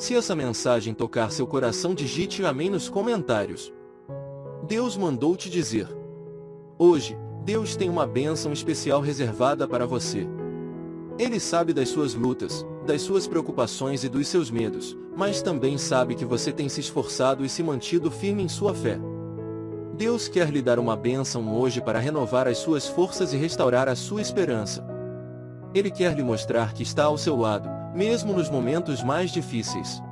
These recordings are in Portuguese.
Se essa mensagem tocar seu coração digite amém nos comentários. Deus mandou te dizer. Hoje, Deus tem uma bênção especial reservada para você. Ele sabe das suas lutas, das suas preocupações e dos seus medos, mas também sabe que você tem se esforçado e se mantido firme em sua fé. Deus quer lhe dar uma bênção hoje para renovar as suas forças e restaurar a sua esperança. Ele quer lhe mostrar que está ao seu lado, mesmo nos momentos mais difíceis.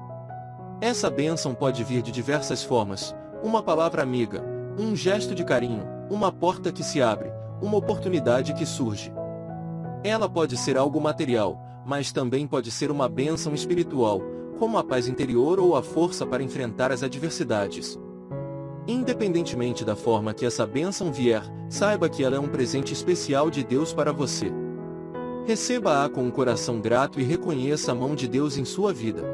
Essa bênção pode vir de diversas formas, uma palavra amiga, um gesto de carinho, uma porta que se abre, uma oportunidade que surge. Ela pode ser algo material, mas também pode ser uma bênção espiritual, como a paz interior ou a força para enfrentar as adversidades. Independentemente da forma que essa bênção vier, saiba que ela é um presente especial de Deus para você. Receba-a com um coração grato e reconheça a mão de Deus em sua vida.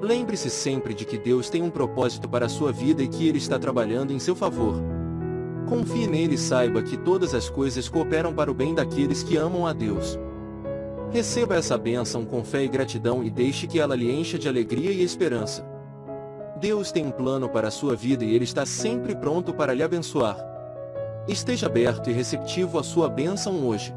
Lembre-se sempre de que Deus tem um propósito para a sua vida e que Ele está trabalhando em seu favor. Confie nele e saiba que todas as coisas cooperam para o bem daqueles que amam a Deus. Receba essa bênção com fé e gratidão e deixe que ela lhe encha de alegria e esperança. Deus tem um plano para a sua vida e Ele está sempre pronto para lhe abençoar. Esteja aberto e receptivo à sua bênção hoje.